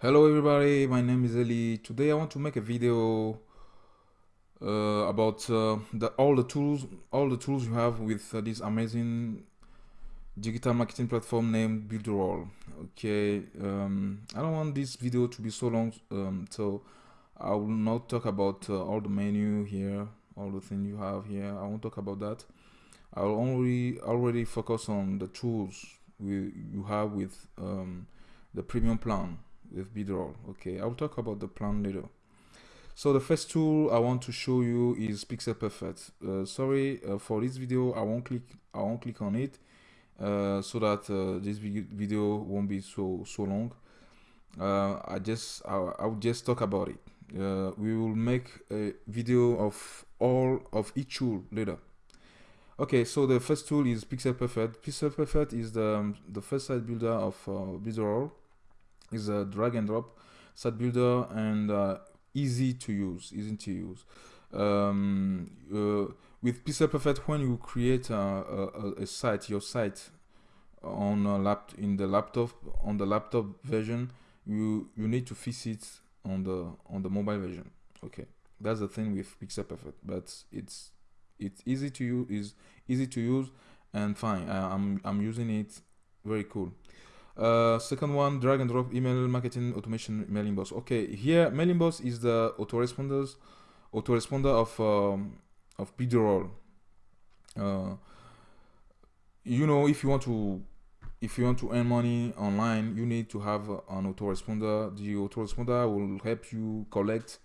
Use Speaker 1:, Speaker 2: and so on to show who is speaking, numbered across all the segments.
Speaker 1: Hello everybody, my name is Eli. Today I want to make a video uh, about uh, the, all the tools, all the tools you have with uh, this amazing digital marketing platform named Builderall. Okay, um, I don't want this video to be so long, um, so I will not talk about uh, all the menu here, all the things you have here. I won't talk about that. I will only already focus on the tools we, you have with um, the premium plan with Builderall. Okay, I'll talk about the plan later. So the first tool I want to show you is Pixel Perfect. Uh, sorry uh, for this video, I won't click. I won't click on it uh, so that uh, this video won't be so so long. Uh, I just I, I will just talk about it. Uh, we will make a video of all of each tool later. Okay, so the first tool is Pixel Perfect. Pixel Perfect is the um, the first site builder of uh, is a drag and drop site builder and uh, easy to use easy to use. Um, uh, with Pixel Perfect when you create a, a, a, site your site on a lap in the laptop on the laptop version you you need to fix it on the on the mobile version. Okay. That's the thing with Pixel Perfect but it's it's easy to use is easy to use and fine. I, I'm, I'm using it. Very cool uh, second one, drag and drop email marketing automation MailingBoss. Okay, here MailingBoss is the autoresponders, autoresponder of um, of Builderall. Uh, you know, if you want to if you want to earn money online, you need to have an autoresponder. The autoresponder will help you collect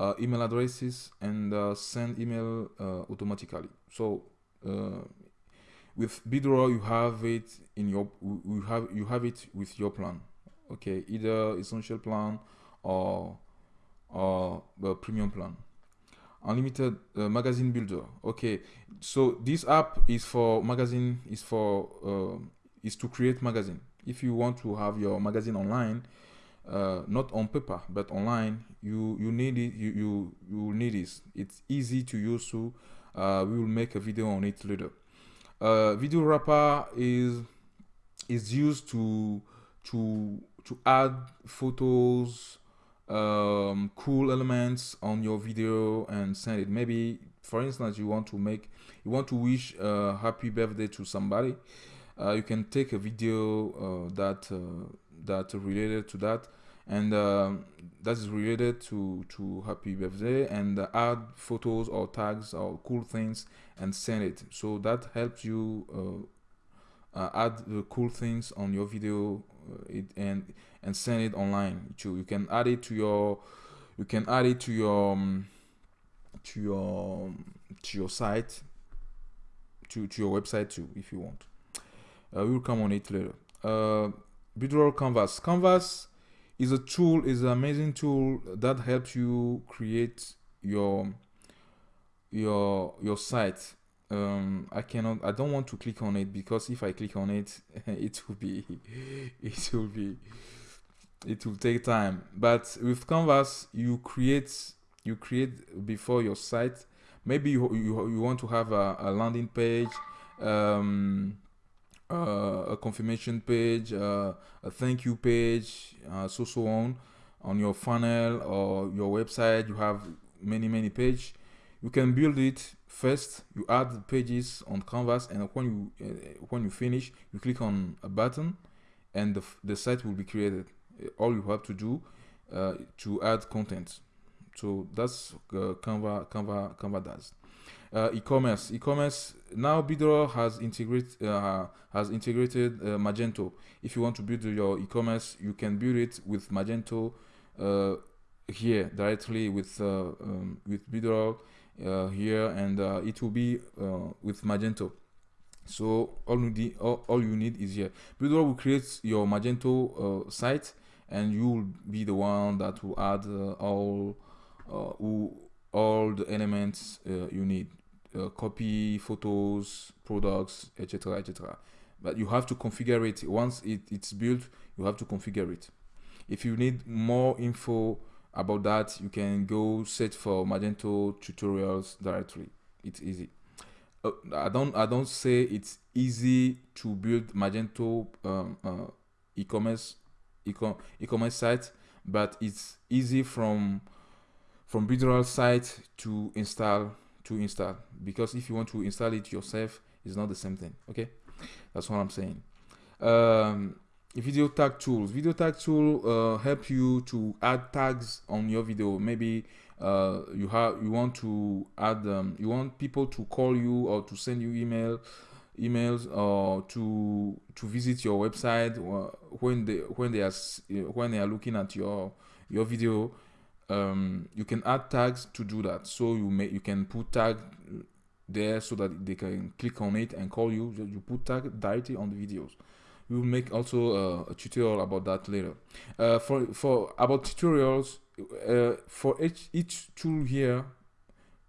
Speaker 1: uh, email addresses and uh, send email uh, automatically. So with Builderall you have it in your you have you have it with your plan okay? Either essential plan or or the premium plan. Unlimited uh, magazine builder okay? So this app is for magazine is for uh, is to create magazine. If you want to have your magazine online uh, not on paper but online you you need it you you, you need this. It's easy to use so uh, we will make a video on it later uh, video wrapper is is used to to to add photos um, cool elements on your video and send it. Maybe for instance you want to make you want to wish a happy birthday to somebody uh, you can take a video uh, that uh, that related to that and uh, that is related to to happy birthday and add photos or tags or cool things and send it. So that helps you uh, uh add the cool things on your video uh, it, and and send it online too. You can add it to your you can add it to your um, to your to your site to, to your website too if you want. Uh, we will come on it later. Uh Builderall canvas. Canvas is a tool is an amazing tool that helps you create your your your site. Um i cannot i don't want to click on it because if i click on it it will be it will be it will take time. But with canvas you create you create before your site. Maybe you you, you want to have a, a landing page. Um uh, a confirmation page, uh, a thank you page, uh, so so on on your funnel or your website. You have many many page. You can build it first. You add pages on Canvas, and when you uh, when you finish, you click on a button, and the the site will be created. All you have to do uh, to add content. So that's uh, Canva Canva Canva does uh, e-commerce. E-commerce now Builderall has integrate uh, has integrated uh, Magento. If you want to build your e-commerce, you can build it with Magento uh, here directly with uh, um, with Builderall uh, here, and it will be with Magento. So all you need all, all you need is here. Builderall will create your Magento site, and you will be the one that will add all all the elements you need uh, copy photos, products, etc., etc. But you have to configure it. Once it, it's built, you have to configure it. If you need more info about that, you can go search for Magento tutorials directly. It's easy. Uh, I don't I don't say it's easy to build Magento um, uh, e-commerce e-commerce site, but it's easy from from Builderall site to install to install. Because if you want to install it yourself it's not the same thing okay? That's what i'm saying. Um, video tag tools. Video tag tool uh, help you to add tags on your video. Maybe uh, you have you want to add um, you want people to call you or to send you email emails or to to visit your website when they when they are when they are looking at your your video um, you can add tags to do that. So you may you can put tag there so that they can click on it and call you. You put tag directly on the videos. We will make also uh, a tutorial about that later. Uh, for for about tutorials uh, for each each tool here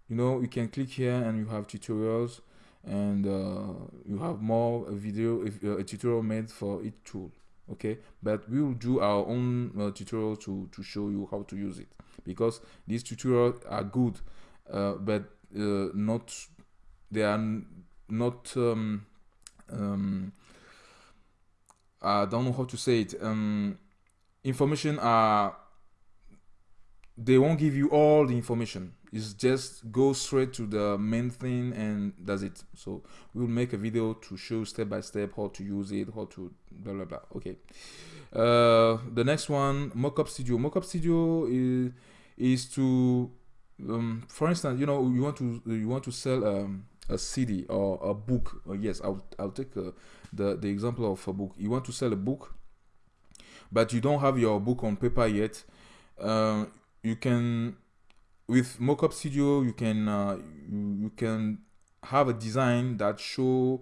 Speaker 1: you know you can click here and you have tutorials and uh, you have more a video uh, a tutorial made for each tool okay? But we will do our own uh, tutorial to to show you how to use it because these tutorials are good uh, but uh, not they are not um, um, I don't know how to say it um, information are they won't give you all the information. It's just go straight to the main thing and that's it. So we'll make a video to show step by step how to use it how to blah blah blah. Okay. Uh, the next one mockup studio. Mockup studio is is to um, for instance you know you want to you want to sell um, a cd or a book or yes i'll, I'll take uh, the the example of a book. You want to sell a book but you don't have your book on paper yet uh, you can with mockup studio you can uh, you, you can have a design that show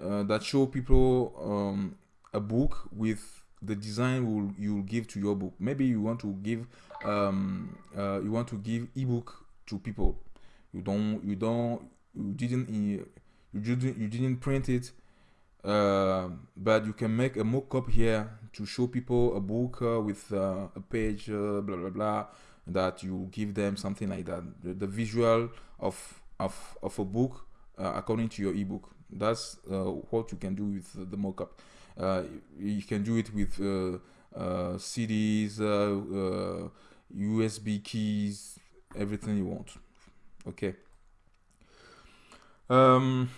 Speaker 1: uh, that show people um, a book with the design will you'll give to your book. Maybe you want to give um, uh, you want to give ebook to people. You don't you don't you didn't you didn't you didn't print it uh, but you can make a mock-up here to show people a book uh, with uh, a page uh, blah blah blah that you give them something like that. The, the visual of of of a book uh, according to your ebook. That's what you can do with the mock-up you can do it with CDs USB keys everything you want. Okay. Um,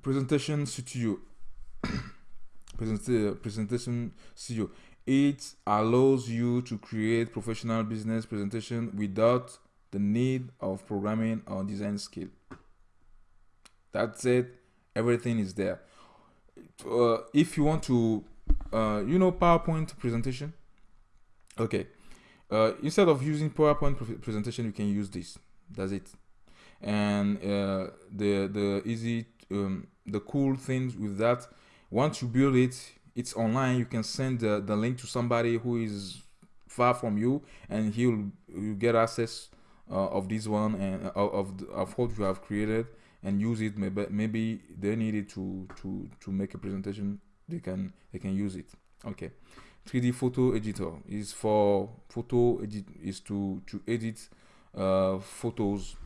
Speaker 1: presentation studio presentation studio it allows you to create professional business presentation without the need of programming or design skill. That's it. Everything is there. Uh, if you want to uh, you know powerpoint presentation? Okay uh, instead of using powerpoint pre presentation you can use this. That's it. And uh, the the easy um, the cool things with that once you build it it's online. You can send the, the link to somebody who is far from you and he'll you get access uh, of this one and uh, of of what you have created and use it. Maybe maybe they need it to to to make a presentation they can they can use it. Okay 3d photo editor. Is for photo edit is to to edit uh, photos.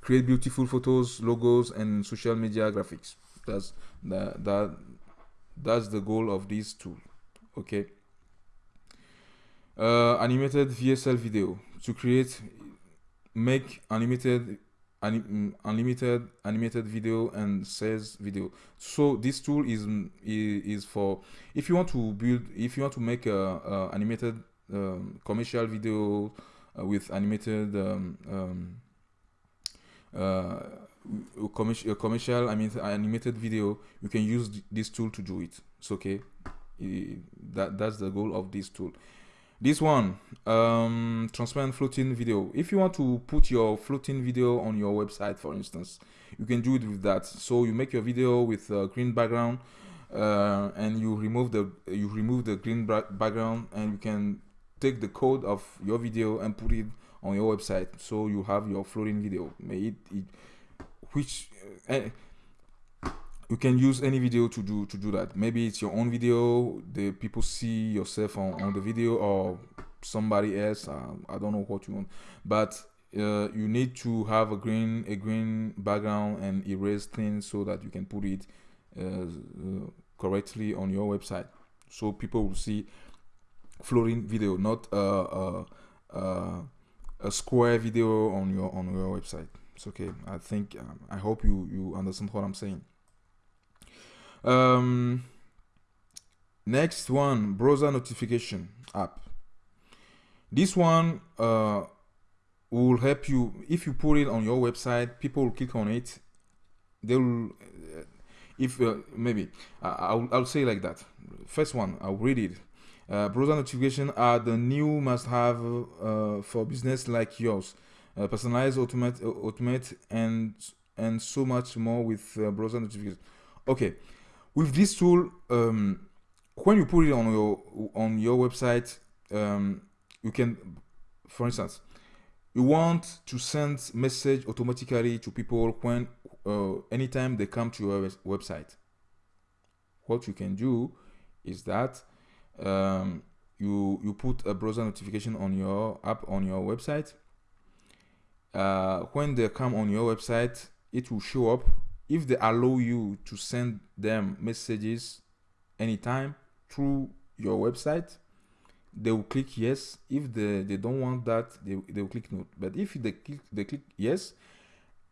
Speaker 1: Create beautiful photos logos and social media graphics. That's that that that's the goal of this tool. Okay. Uh, animated VSL video. To create make animated anim, unlimited animated video and says video. So this tool is is for if you want to build if you want to make a, a animated um, commercial video uh, with animated um, um, uh, commercial, commercial I mean animated video you can use this tool to do it. It's okay? That that's the goal of this tool this one um, transparent floating video. If you want to put your floating video on your website for instance you can do it with that. So you make your video with a green background uh, and you remove the you remove the green background and you can take the code of your video and put it on your website. So you have your floating video. May it, it which uh, you can use any video to do to do that maybe it's your own video the people see yourself on, on the video or somebody else uh, i don't know what you want but uh, you need to have a green a green background and erase things so that you can put it uh, correctly on your website so people will see floating video, not a square video on your on your website. It's okay. I think um, I hope you you understand what I'm saying. Um, next one, browser notification app. This one uh, will help you if you put it on your website. People will click on it. They will, uh, if uh, maybe I'll I'll say like that. First one, I'll read it. Uh, browser notification are the new must-have uh, for business like yours. Uh, personalize, automate, automate, and and so much more with browser notification. Okay, with this tool, um, when you put it on your on your website, um, you can, for instance, you want to send message automatically to people when uh, anytime they come to your website. What you can do is that um, you you put a browser notification on your app on your website. Uh, when they come on your website, it will show up if they allow you to send them messages anytime through your website they will click yes. If they, they don't want that they, they will click no. But if they click they click yes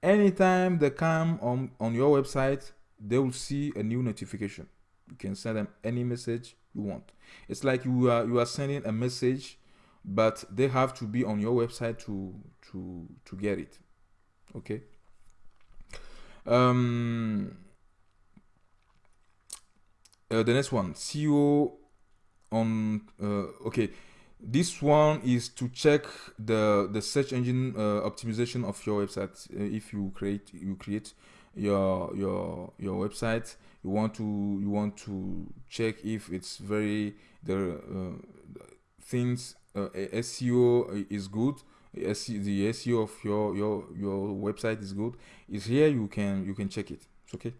Speaker 1: anytime they come on on your website they will see a new notification. You can send them any message you want. It's like you are you are sending a message but they have to be on your website to to to get it. Okay um, uh, the next one, SEO on. Uh, okay, this one is to check the the search engine uh, optimization of your website. Uh, if you create you create your your your website, you want to you want to check if it's very the uh, things uh, SEO is good the SEO of your your your website is good is here you can you can check it it's okay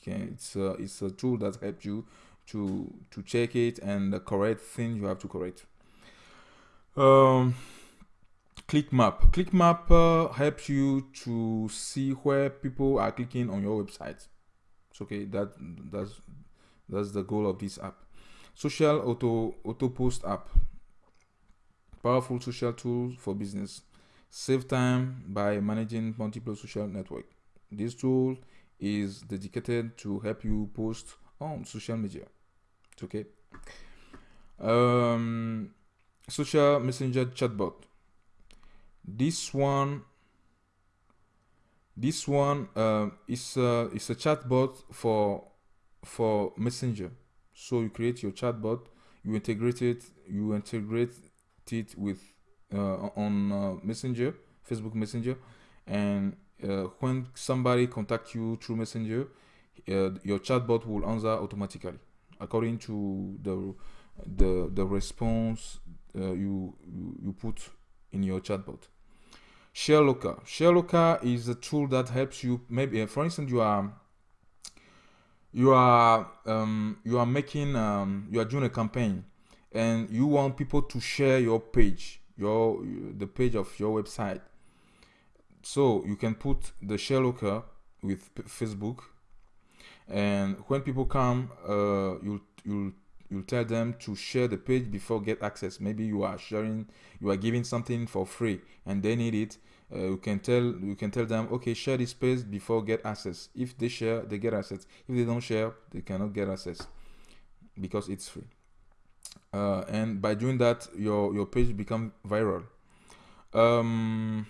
Speaker 1: okay it's a, it's a tool that helps you to to check it and the correct thing you have to correct um ClickMap. ClickMap uh, helps you to see where people are clicking on your website. It's okay. That that's that's the goal of this app. Social auto auto post app powerful social tool for business. Save time by managing multiple social network. This tool is dedicated to help you post on social media. It's okay. Um, social messenger chatbot. This one, this one uh, is a, is a chatbot for for messenger. So you create your chatbot, you integrate it, you integrate it with uh, on uh, Messenger, Facebook Messenger, and uh, when somebody contact you through Messenger, your chatbot will answer automatically according to the the the response you you put in your chatbot. ShareLocker. ShareLocker is a tool that helps you. Maybe, for instance, you are you are um, you are making um, you are doing a campaign and you want people to share your page your the page of your website. So you can put the share locker with facebook. And when people come uh, you'll you'll you'll tell them to share the page before get access. Maybe you are sharing you are giving something for free and they need it. Uh, you can tell you can tell them okay share this page before get access. If they share they get access. If they don't share they cannot get access because it's free uh, and by doing that your your page become viral. Um,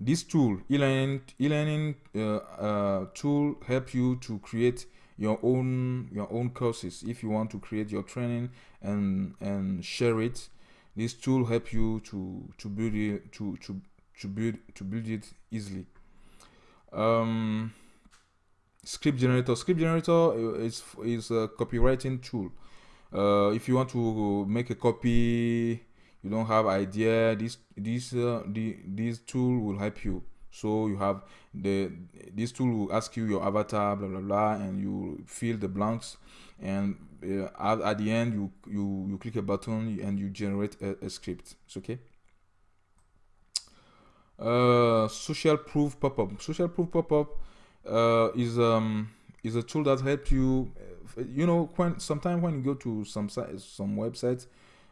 Speaker 1: this tool e-learning e-learning uh, uh, tool help you to create your own your own courses. If you want to create your training and and share it this tool help you to to build it to to to build to build it easily. Um, script generator. Script generator uh, is is a copywriting tool uh, if you want to make a copy you don't have idea this this uh, the this tool will help you. So you have the this tool will ask you your avatar blah blah blah and you fill the blanks. And uh, at, at the end you you you click a button and you generate a, a script. It's okay? Uh, social proof pop-up. Social proof pop-up uh, is um is a tool that helps you you know when sometimes when you go to some some websites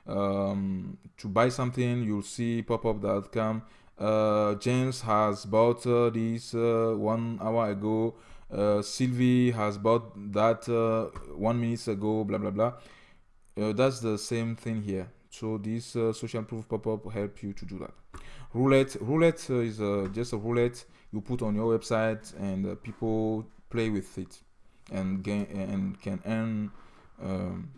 Speaker 1: um, to buy something you'll see pop-up.com uh, James has bought uh, this uh, one hour ago uh, Sylvie has bought that uh, one minute ago blah blah blah. Uh, that's the same thing here. So this social proof pop-up help you to do that. Roulette roulette is just a roulette you put on your website and people play with it and gain and can earn um,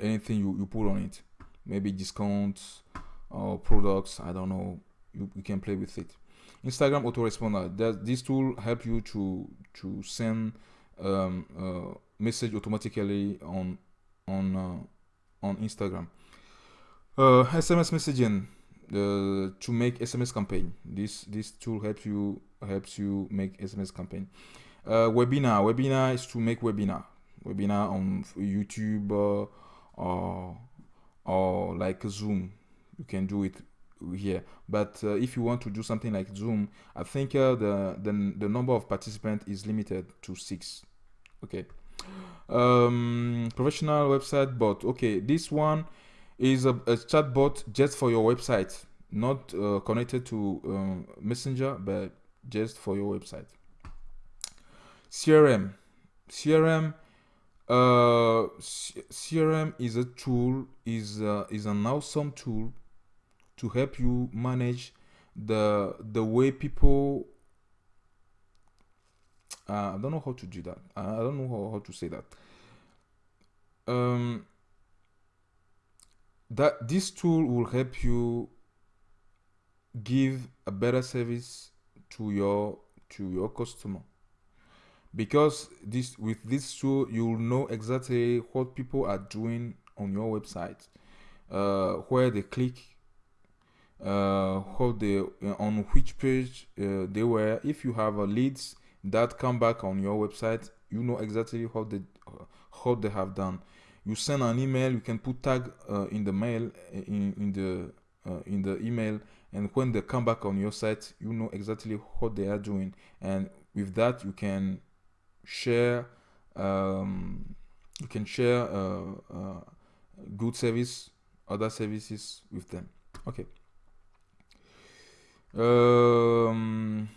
Speaker 1: anything you, you put on it. Maybe discounts or products i don't know. You, you can play with it. Instagram autoresponder that this tool help you to to send um, uh, message automatically on on uh, on instagram? Uh, sms messaging uh, to make sms campaign. This this tool helps you helps you make sms campaign uh, webinar webinar is to make webinar webinar on youtube uh, or or like Zoom. You can do it here. But uh, if you want to do something like Zoom, I think uh, the, the the number of participants is limited to six. Okay. Um, professional website bot. Okay, this one is a, a chat bot just for your website, not uh, connected to um, Messenger, but just for your website. CRM. CRM uh, crm is a tool is uh, is an awesome tool to help you manage the the way people uh, i don't know how to do that. I don't know how, how to say that. Um that this tool will help you give a better service to your to your customer because this with this tool you'll know exactly what people are doing on your website uh, where they click uh, how they uh, on which page uh, they were. If you have a leads that come back on your website you know exactly how they how they have done. You send an email you can put tag uh, in the mail in, in the uh, in the email and when they come back on your site you know exactly what they are doing. And with that you can share um, you can share uh, uh, good service other services with them. Okay. Um,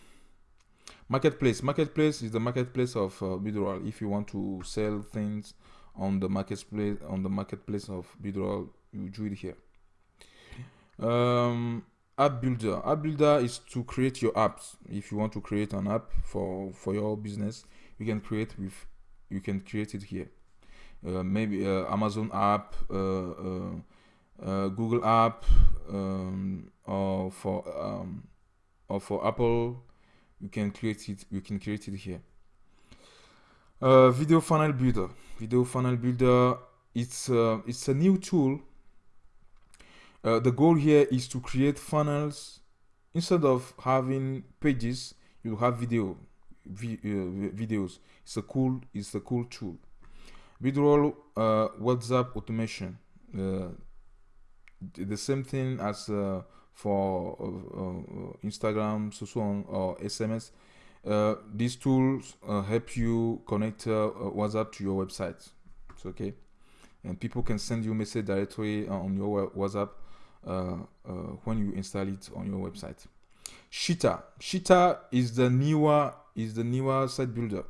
Speaker 1: marketplace. Marketplace is the marketplace of uh, if you want to sell things on the marketplace on the marketplace of Builderall you do it here. Um, app builder. App builder is to create your apps. If you want to create an app for for your business you can create with you can create it here. Uh, maybe uh, amazon app uh, uh, uh, google app um, or for um, or for apple you can create it you can create it here. Video funnel builder. Video funnel builder it's it's a new tool. The goal here is to create funnels. Instead of having pages you have video uh, videos. It's a cool, it's a cool tool. Builderall uh, WhatsApp automation. Uh, the same thing as uh, for uh, uh, Instagram, so, on, or SMS. these tools help you connect WhatsApp to your website. It's okay, and people can send you message directly on your WhatsApp when you install it on your website. Cheetah. Cheetah is the newer is the newer site builder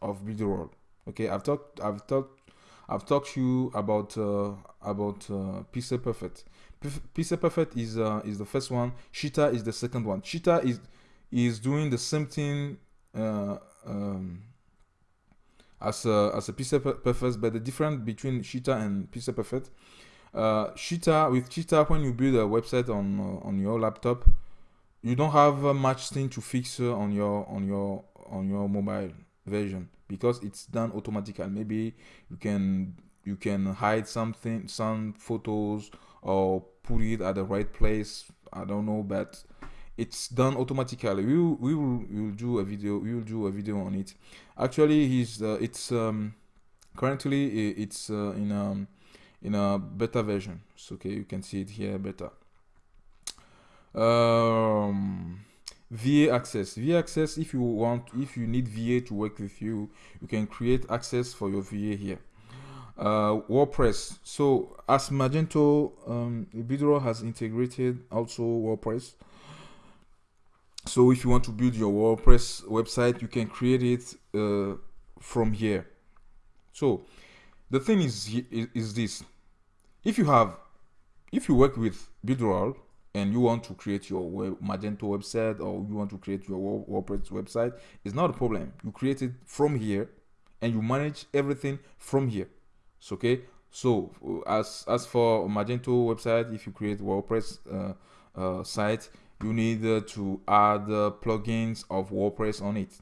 Speaker 1: of Builderall. Okay, I've talked I've talked I've talked to you about uh, about uh, Pixel Perfect. Pixel Perfect is uh, is the first one. Cheetah is the second one. Cheetah is is doing the same thing uh, um, as a, as a Pixel Perfect, but the difference between Cheetah and Pixel Perfect. Uh, Cheetah with Cheetah, when you build a website on uh, on your laptop, you don't have uh, much thing to fix uh, on your on your on your mobile version because it's done automatically. Maybe you can you can hide something some photos or put it at the right place. I don't know but it's done automatically. We will, we will, we will do a video we will do a video on it. Actually he's uh, it's um currently it's uh, in um in a beta version. So okay you can see it here better um, VA access. VA access, if you want, if you need VA to work with you, you can create access for your VA here. uh, WordPress. So as Magento, um, Builderall has integrated also WordPress. So if you want to build your WordPress website, you can create it uh, from here. So the thing is, is, is this: if you have, if you work with Builderall and you want to create your web, Magento website or you want to create your WordPress website, it's not a problem. You create it from here, and you manage everything from here. So, okay. So as as for Magento website, if you create WordPress uh, uh, site, you need uh, to add plugins of WordPress on it.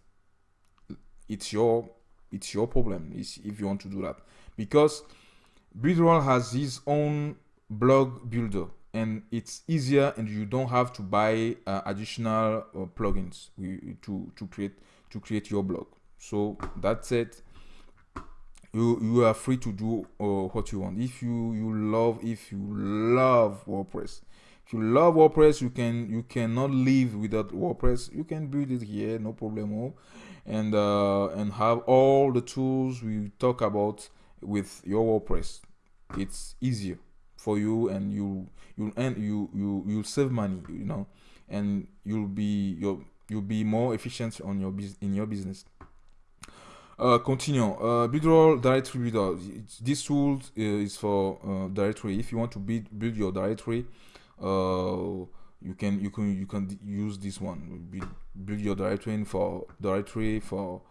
Speaker 1: It's your it's your problem if you want to do that because Builderall has his own blog builder and it's easier and you don't have to buy uh, additional uh, plugins to to create to create your blog. So that's it. You you are free to do uh, what you want. If you you love if you love wordpress if you love wordpress you can you cannot live without wordpress. You can build it here no problem and uh, and have all the tools we talk about with your wordpress. It's easier for you and you you and you you you'll save money you know and you'll be you'll you'll be more efficient on your business in your business uh, continue. Uh, Builderall directory builder. This tool uh, is for uh, directory. If you want to build build your directory, uh, you can you can you can use this one. Build, build your directory for directory for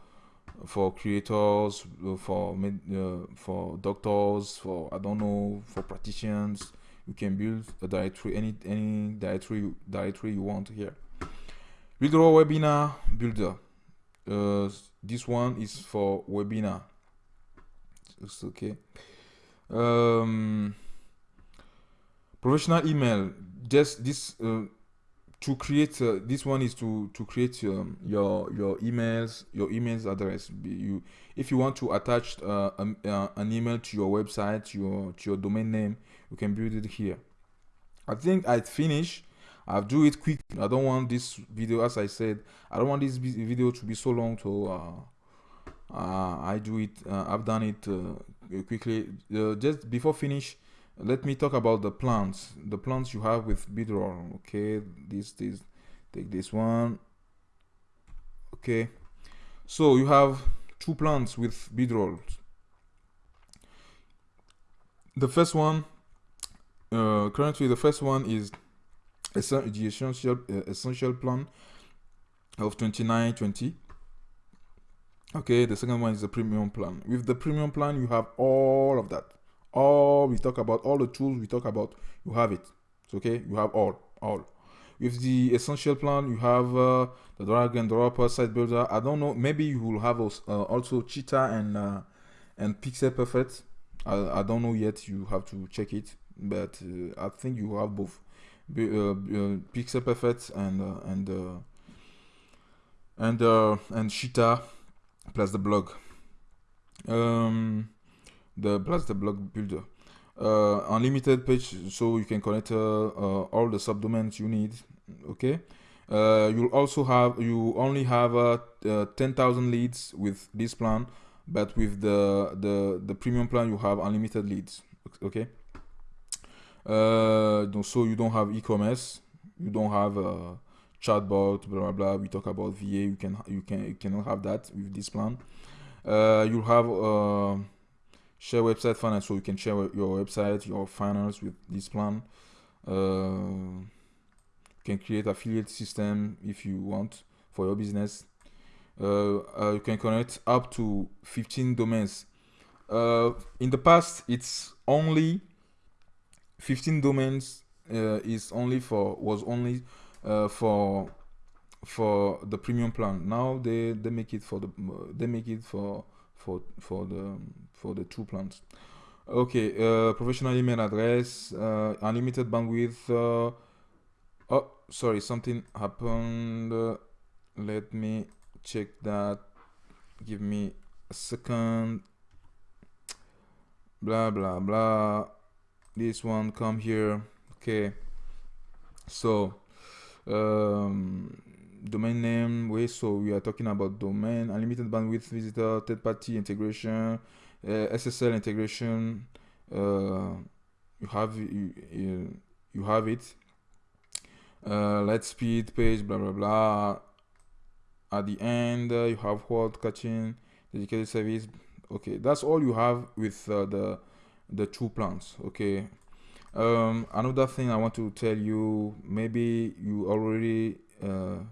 Speaker 1: for creators, uh, for uh, for doctors, for I don't know, for practitioners. You can build a directory, any any directory directory you want here. Builderall webinar builder. Uh, this one is for webinar. It's okay. Um, professional email. Just this uh, to create uh, this one is to to create um, your your emails your emails address. You if you want to attach uh, uh, an email to your website your to your domain name you can build it here. I think i finish. I'll do it quick. I don't want this video as i said i don't want this video to be so long so uh, uh, i do it uh, i've done it quickly. Just before finish let me talk about the plants. The plants you have with Builderall okay? This this take this one okay? So you have two plants with Builderall the first one uh, currently the first one is the essential uh, essential plan of 2920 okay the second one is the premium plan with the premium plan you have all of that all we talk about all the tools we talk about you have it. It's okay? You have all all. With the essential plan you have uh, the drag and drop site builder. I don't know maybe you will have uh, also cheetah and uh, and pixel perfect I, I don't know yet. You have to check it. But uh, i think you have both. Uh, uh, pixel perfect and and and and cheetah plus the blog. Um the plus the blog builder. Uh, unlimited page so you can connect uh, uh, all the subdomains you need okay? Uh, you'll also have you only have uh, uh, 10,000 leads with this plan but with the the the premium plan you have unlimited leads okay? So you don't have e-commerce you don't have chatbot blah blah blah we talk about va you can you can you cannot have that with this plan. Uh, you'll have share website finance so you can share your website your finance with this plan. Uh, you can create affiliate system if you want for your business. Uh, uh, you can connect up to 15 domains. Uh, in the past it's only 15 domains uh, is only for was only uh, for for the premium plan. Now they they make it for the they make it for for for the for the two plans. Okay, uh, professional email address, uh, unlimited bandwidth. Uh, oh, sorry, something happened. Let me check that. Give me a second. Blah blah blah. This one come here. Okay. So, um, domain name. Wait, so we are talking about domain, unlimited bandwidth, visitor, third party integration uh, SSL integration. Uh, you have you, you, have it. Uh, Lightspeed page, blah blah blah. At the end, uh, you have word caching, dedicated service. Okay, that's all you have with uh, the the two plans. Okay. Um, another thing I want to tell you, maybe you already uh,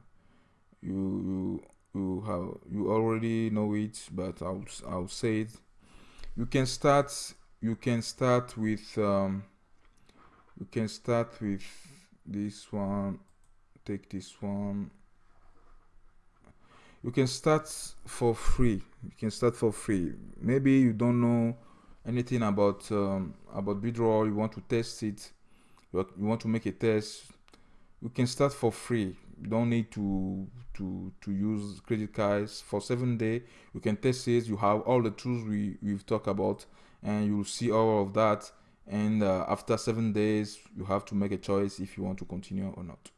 Speaker 1: you you you have you already know it, but I'll I'll say it. You can start you can start with um, you can start with this one. Take this one. You can start for free. You can start for free. Maybe you don't know anything about um, about Builderall. You want to test it. You want to make a test. You can start for free don't need to to to use credit cards for seven day. You can test it. You have all the tools we we've talked about and you'll see all of that. And uh, after seven days you have to make a choice if you want to continue or not.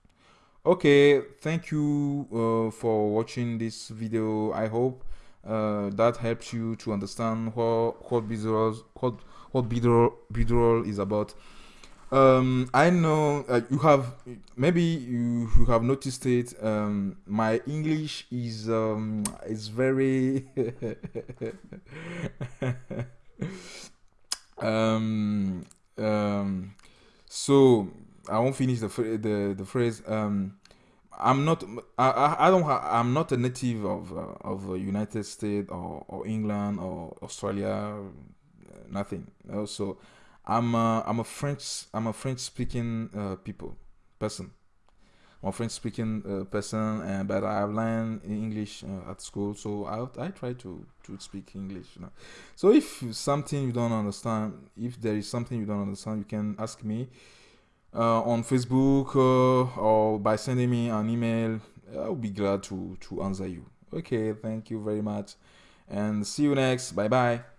Speaker 1: Okay thank you uh, for watching this video. I hope uh, that helps you to understand what what Builderall what what Builderall, is about um, I know uh, you have maybe you, you have noticed it. Um, my English is um, is very um, um, so I won't finish the the the phrase. Um, I'm not. I, I don't. I'm not a native of uh, of United States or, or England or Australia. Nothing. Also, I'm a, I'm a French I'm a French speaking uh, people person. I'm a French speaking uh, person, and but I've learned English uh, at school, so I I try to to speak English. You know? So if something you don't understand, if there is something you don't understand, you can ask me uh, on Facebook uh, or by sending me an email. I'll be glad to to answer you. Okay, thank you very much, and see you next. Bye bye.